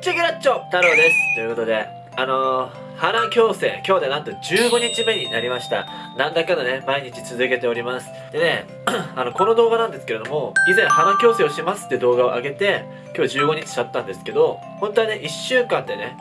チェケラッチョ太郎です。ということであのー、花矯正今日でなんと15日目になりました。なんだかんだね毎日続けております。でね あのこの動画なんですけれども以前花矯正をしますって動画を上げて今日15日経ったんですけど本当はね1週間でね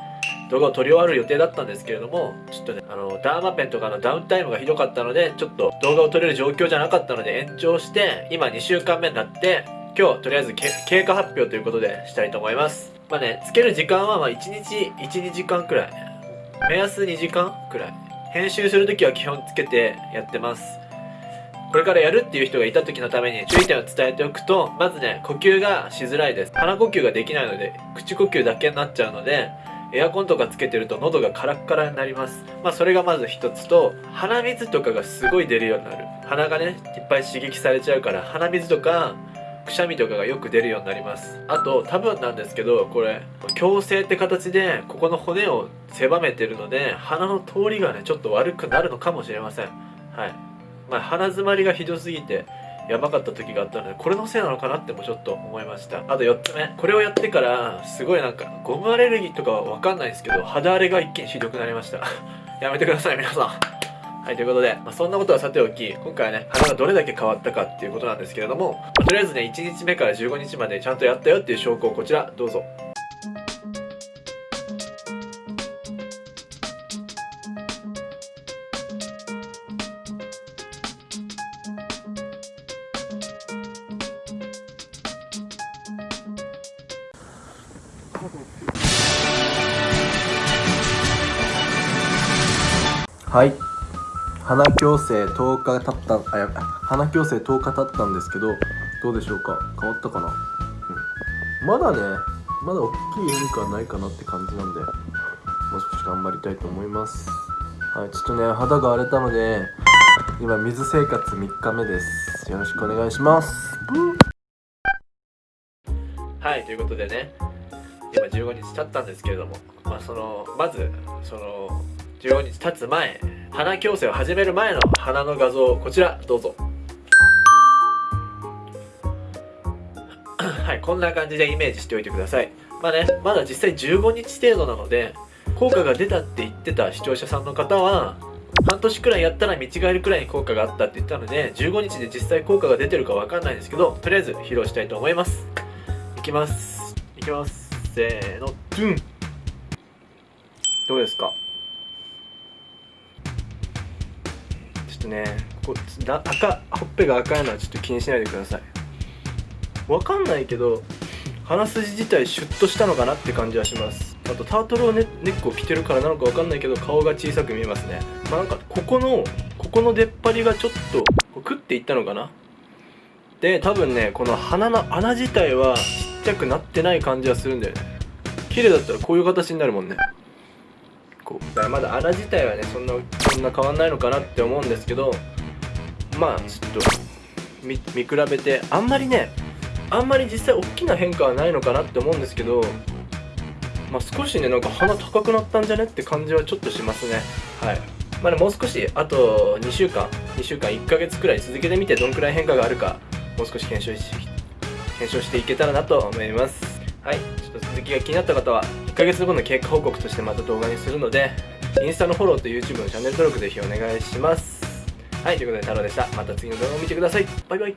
動画を撮り終わる予定だったんですけれどもちょっとねあのダーマペンとかのダウンタイムがひどかったのでちょっと動画を撮れる状況じゃなかったので延長して今2週間目になって今日とりあえず経過発表ということでしたいと思います。まあねつける時間はまあ1日12時間くらい。目安2時間くらい。編集するときは基本つけてやってます。これからやるっていう人がいた時のために注意点を伝えておくとまずね呼吸がしづらいです。鼻呼吸ができないので口呼吸だけになっちゃうのでエアコンとかつけてると喉がカラッカラになります。まあそれがまず一つと鼻水とかがすごい出るようになる。鼻がねいっぱい刺激されちゃうから鼻水とかくしゃみとかがよく出るようになります。あと多分なんですけどこれ矯正って形でここの骨を狭めてるので鼻の通りがねちょっと悪くなるのかもしれません。はい。まあ鼻づまりがひどすぎてやばかった時があったのでこれのせいなのかなってもちょっと思いました。あと4つ目。これをやってからすごいなんかゴムアレルギーとかは分かんないですけど肌荒れが一気にひどくなりました。やめてください皆さん。はい、ということで、まあ、そんなことはさておき、今回はね、鼻がどれだけ変わったかっていうことなんですけれども、まあ、とりあえずね、1日目から15日までちゃんとやったよっていう証拠をこちら、どうぞ。はい鼻矯正10日経ったあや鼻矯正10日経ったんですけどどうでしょうか？変わったかな、うん、まだねまだ大きい変化はないかなって感じなんでもう少し頑張りたいと思います。はいちょっとね肌が荒れたので今水生活3日目です。よろしくお願いします。はいということでね今15日経ったんですけれどもまあそのまずその15日経つ前鼻矯正を始める前の鼻の画像こちらどうぞ。はいこんな感じでイメージしておいてください。まあねまだ実際15日程度なので効果が出たって言ってた視聴者さんの方は半年くらいやったら見違えるくらいに効果があったって言ったので15日で実際効果が出てるかわかんないんですけどとりあえず披露したいと思います。いきます。いきます。せーのドゥン。どうですか？とねこだ赤ほっぺが赤いのはちょっと気にしないでください。わかんないけど鼻筋自体シュッとしたのかなって感じはします。あとタートルをネネックを着てるからなのかわかんないけど顔が小さく見えますね。まあなんかここのここの出っ張りがちょっとクッていったのかな。で多分ねこの鼻の穴自体はちっちゃくなってない感じはするんだよね。綺麗だったらこういう形になるもんね。こうだからまだ穴自体はねそんなそんな変わんないのかなって思うんですけどまあちょっと見比べてあんまりねあんまり実際大きな変化はないのかなって思うんですけどまあ、少しねなんか鼻高くなったんじゃねって感じはちょっとしますね。はい。まあねもう少しあと2週間。2週間1ヶ月くらい続けてみてどんくらい変化があるかもう少し検証し検証していけたらなと思います。はい。続きが気になった方は1ヶ月後の経過報告としてまた動画にするのでインスタのフォローと YouTube のチャンネル登録ぜひお願いします。はいということで太郎でした。また次の動画を見てください。バイバイ。